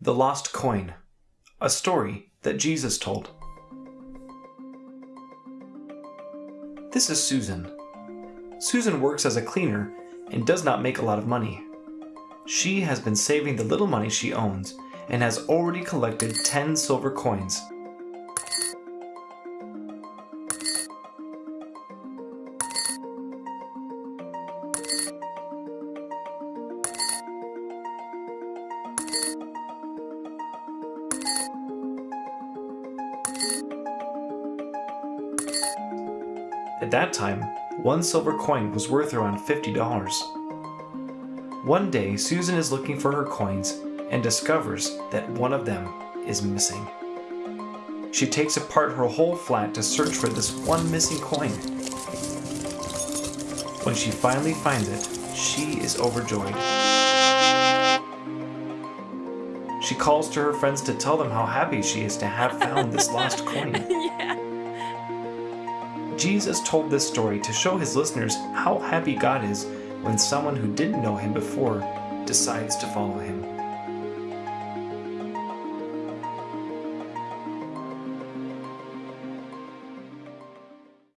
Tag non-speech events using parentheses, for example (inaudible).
The Lost Coin, a story that Jesus told. This is Susan. Susan works as a cleaner and does not make a lot of money. She has been saving the little money she owns and has already collected 10 silver coins. At that time, one silver coin was worth around $50. One day, Susan is looking for her coins and discovers that one of them is missing. She takes apart her whole flat to search for this one missing coin. When she finally finds it, she is overjoyed. She calls to her friends to tell them how happy she is to have found this (laughs) lost coin. yeah. Jesus told this story to show his listeners how happy God is when someone who didn't know him before decides to follow him.